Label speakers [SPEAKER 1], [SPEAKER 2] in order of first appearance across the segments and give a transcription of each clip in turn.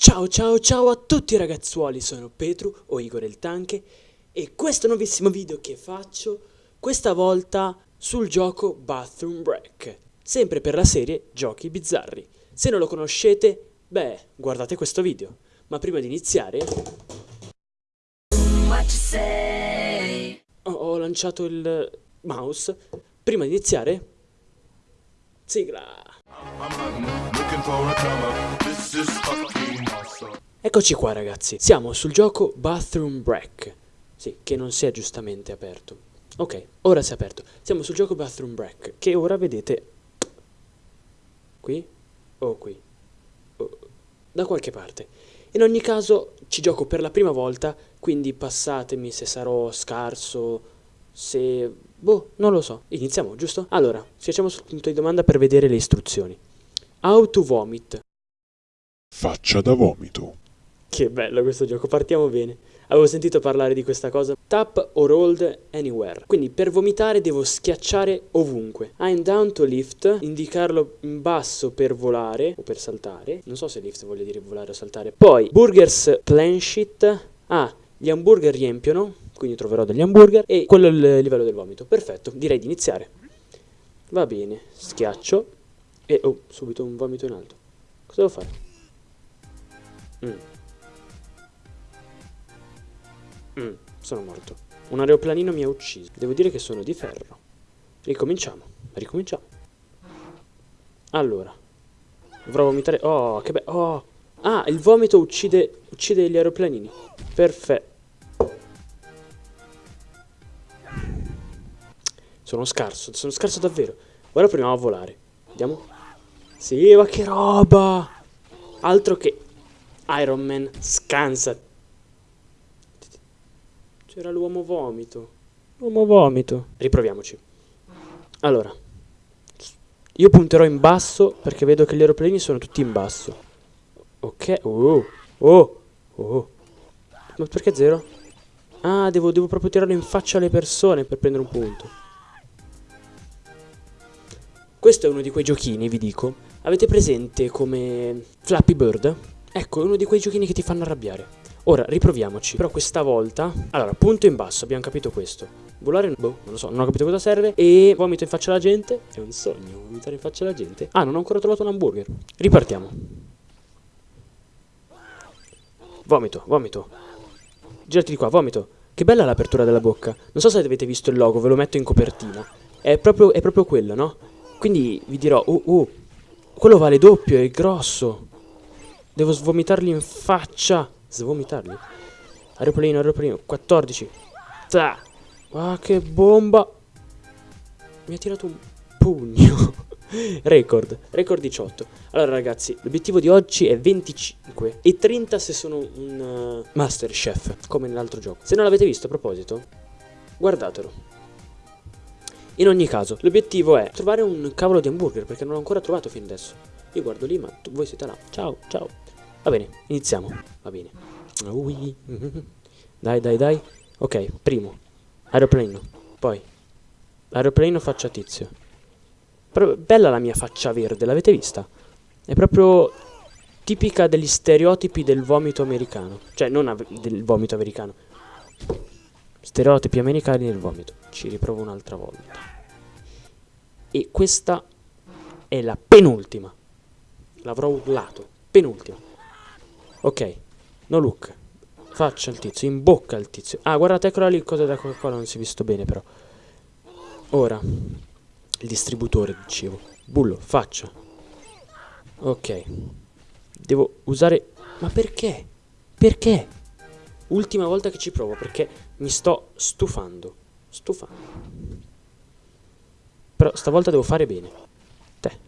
[SPEAKER 1] Ciao ciao ciao a tutti ragazzuoli, sono Petru o Igor il Tanche e questo nuovissimo video che faccio questa volta sul gioco Bathroom Break, sempre per la serie Giochi Bizzarri. Se non lo conoscete, beh, guardate questo video. Ma prima di iniziare... Ho, ho lanciato il mouse. Prima di iniziare... Sigla! Eccoci qua ragazzi, siamo sul gioco Bathroom Break. Sì, che non si è giustamente aperto. Ok, ora si è aperto. Siamo sul gioco Bathroom Break Che ora vedete Qui o qui. O, Da qualche parte. In ogni caso ci gioco per la prima volta Quindi passatemi se sarò scarso Se... Boh, non lo so. Iniziamo, giusto? Allora, facciamo sul punto di domanda per vedere le istruzioni. How to vomit.
[SPEAKER 2] Faccia da vomito.
[SPEAKER 1] Che bello questo gioco, partiamo bene. Avevo sentito parlare di questa cosa. Tap or hold anywhere. Quindi per vomitare devo schiacciare ovunque. I'm down to lift, indicarlo in basso per volare o per saltare. Non so se lift voglia dire volare o saltare. Poi burgers planchet. Ah, gli hamburger riempiono, quindi troverò degli hamburger e quello è il livello del vomito. Perfetto, direi di iniziare. Va bene, schiaccio e oh, subito un vomito in alto. Cosa devo fare? Mm. Mm, sono morto. Un aeroplanino mi ha ucciso. Devo dire che sono di ferro. Ricominciamo. Ricominciamo. Allora. Dovrò vomitare. Oh, che bello. Oh. Ah, il vomito uccide, uccide gli aeroplanini. Perfetto. Sono scarso. Sono scarso davvero. Ora proviamo a volare. Vediamo. Sì, ma che roba. Altro che Iron Man scansa c'era l'uomo vomito. L'uomo vomito. Riproviamoci. Allora. Io punterò in basso perché vedo che gli aeroplani sono tutti in basso. Ok. Oh. Oh. Oh. Ma perché zero? Ah, devo, devo proprio tirarlo in faccia alle persone per prendere un punto. Questo è uno di quei giochini, vi dico. Avete presente come Flappy Bird? Ecco, è uno di quei giochini che ti fanno arrabbiare. Ora, riproviamoci. Però questa volta... Allora, punto in basso, abbiamo capito questo. Volare, boh, non lo so, non ho capito cosa serve. E vomito in faccia alla gente. È un sogno, vomitare in faccia alla gente. Ah, non ho ancora trovato un hamburger. Ripartiamo. Vomito, vomito. Girati di qua, vomito. Che bella l'apertura della bocca. Non so se avete visto il logo, ve lo metto in copertina. È proprio, è proprio quello, no? Quindi vi dirò, oh, oh, quello vale doppio, è grosso. Devo svomitargli in faccia. Svomitarli. Aeroplanino, aeroplanino. 14. Ta. Ah, che bomba. Mi ha tirato un pugno. Record, record 18 Allora ragazzi, l'obiettivo di oggi è 25 E 30 se sono un uh, Master Chef Come nell'altro gioco Se non l'avete visto a proposito Guardatelo In ogni caso, l'obiettivo è trovare un cavolo di hamburger Perché non l'ho ancora trovato fino adesso Io guardo lì ma voi siete là Ciao, ciao Va bene, iniziamo. Va bene. Ui. Dai, dai, dai. Ok, primo. Aeroplanino. Poi. Aeroplanino faccia tizio. Però bella la mia faccia verde, l'avete vista? È proprio tipica degli stereotipi del vomito americano. Cioè, non del vomito americano. Stereotipi americani del vomito. Ci riprovo un'altra volta. E questa è la penultima. L'avrò urlato. Penultima. Ok, no look. Faccia il tizio, in bocca il tizio. Ah, guardate, eccola lì il da Coca-Cola, non si è visto bene però. Ora, il distributore, dicevo. Bullo, faccia. Ok. Devo usare... Ma perché? Perché? Ultima volta che ci provo, perché mi sto stufando. Stufando. Però stavolta devo fare bene. Te.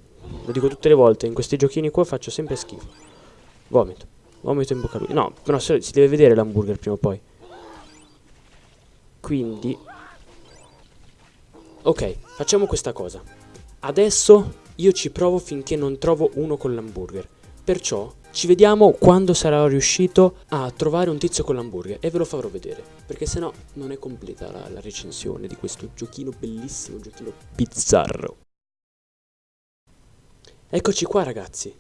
[SPEAKER 1] Lo dico tutte le volte, in questi giochini qua faccio sempre schifo. Vomito. Vomito in bocca a lui. No, però si deve vedere l'hamburger prima o poi. Quindi... Ok, facciamo questa cosa. Adesso io ci provo finché non trovo uno con l'hamburger. Perciò ci vediamo quando sarò riuscito a trovare un tizio con l'hamburger e ve lo farò vedere. Perché sennò non è completa la, la recensione di questo giochino bellissimo, giochino bizzarro. Eccoci qua ragazzi.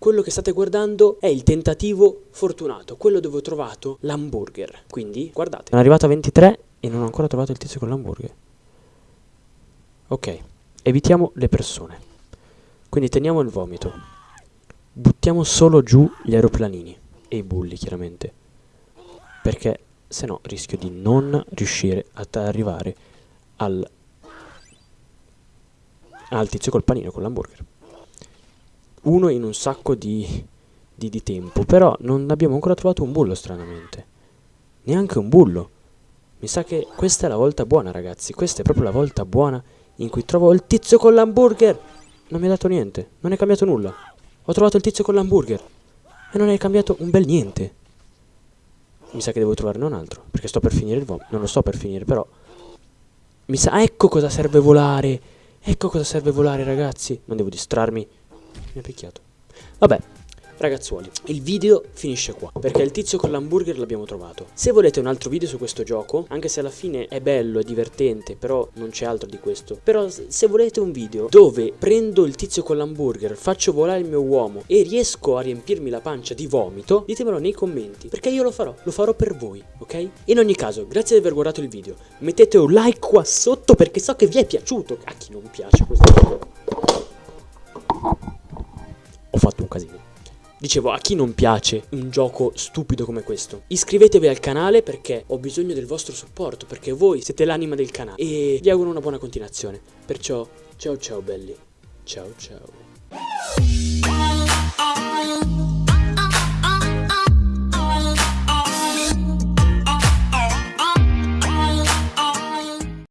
[SPEAKER 1] Quello che state guardando è il tentativo fortunato, quello dove ho trovato l'hamburger. Quindi, guardate, sono arrivato a 23 e non ho ancora trovato il tizio con l'hamburger. Ok, evitiamo le persone. Quindi teniamo il vomito. Buttiamo solo giù gli aeroplanini e i bulli, chiaramente. Perché se no rischio di non riuscire ad arrivare al, al tizio col panino, con l'hamburger. Uno in un sacco di, di, di tempo, però non abbiamo ancora trovato un bullo, stranamente. Neanche un bullo. Mi sa che questa è la volta buona, ragazzi. Questa è proprio la volta buona in cui trovo il tizio con l'hamburger. Non mi ha dato niente, non è cambiato nulla. Ho trovato il tizio con l'hamburger e non è cambiato un bel niente. Mi sa che devo trovarne un altro, perché sto per finire il vomito. Non lo sto per finire, però... Mi sa... Ecco cosa serve volare! Ecco cosa serve volare, ragazzi! Non devo distrarmi. Mi ha picchiato. Vabbè, Ragazzuoli, il video finisce qua, perché il tizio con l'hamburger l'abbiamo trovato. Se volete un altro video su questo gioco, anche se alla fine è bello, è divertente, però non c'è altro di questo. Però se volete un video dove prendo il tizio con l'hamburger, faccio volare il mio uomo e riesco a riempirmi la pancia di vomito, ditemelo nei commenti, perché io lo farò, lo farò per voi, ok? In ogni caso, grazie di aver guardato il video, mettete un like qua sotto perché so che vi è piaciuto. A chi non piace questo video? Casino. Dicevo, a chi non piace un gioco stupido come questo? Iscrivetevi al canale perché ho bisogno del vostro supporto, perché voi siete l'anima del canale. E vi auguro una buona continuazione. Perciò, ciao ciao belli. Ciao ciao.